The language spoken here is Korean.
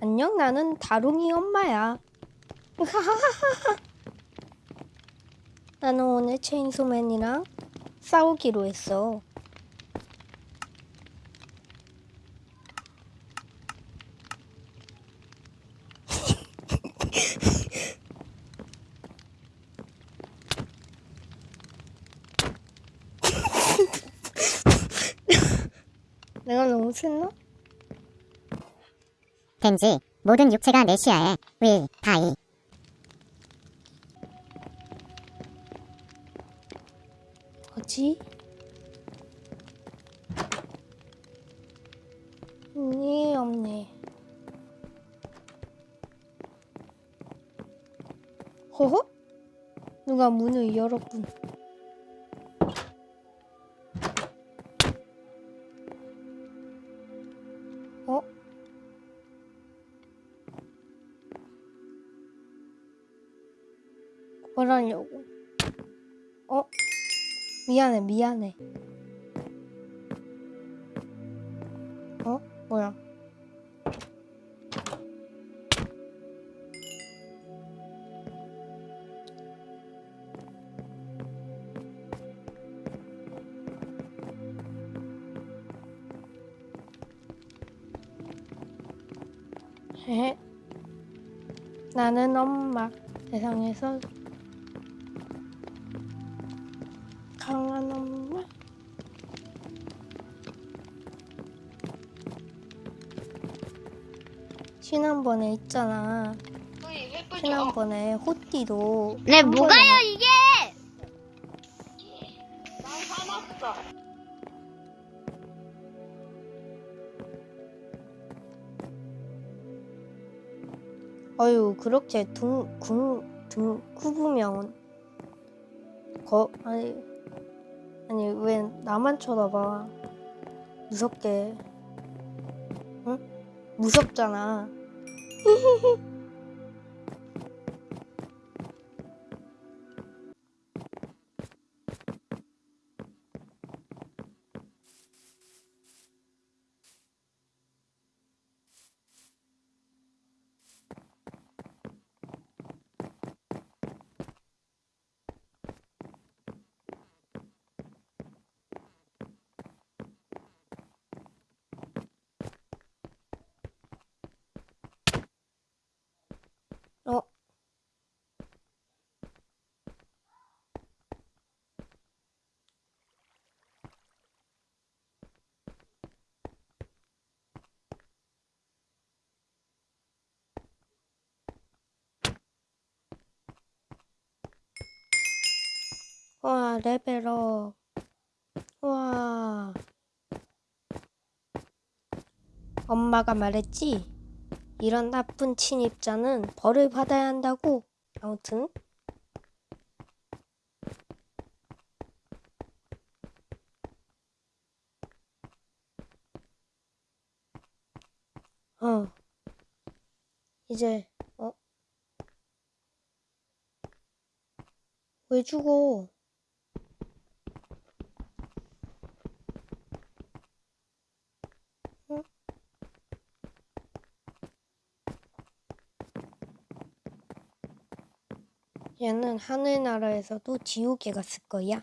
안녕, 나는 다롱이 엄마야. 나는 오늘 체인소맨이랑 싸우기로 했어. 내가 너무 셌나? 덴지 모든 육체가 내 시야에 윌 다이 뭐지? 니 없네. 허허? 누가 문을 열었군. 뭐라냐고? 어? 미안해, 미안해. 어? 뭐야? 나는 엄마. 세상에서 강한 엄마. 지난번에 있잖아. 지난번에 호띠도 네, 한 뭐가요, 이게? 난 화났어. 어유 그렇게 둥 궁 둥 구부면 거 아니 아니 왜 나만 쳐다봐? 무섭게. 응? 무섭잖아 와, 레벨업. 와. 엄마가 말했지? 이런 나쁜 침입자는 벌을 받아야 한다고. 아무튼. 어. 이제, 어? 왜 죽어? 얘는 하늘나라에서도 지옥에 갔을 거야.